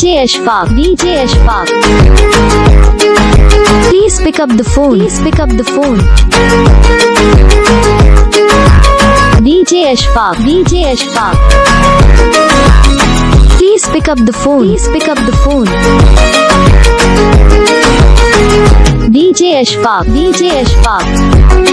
DJ Ashfaq, DJ Ashfaq. Please pick up the phone. Please pick up the phone. DJ Ashfaq, DJ Ashfaq. Please pick up the phone. Please pick up the phone. DJ Ashfaq, DJ Ashfaq.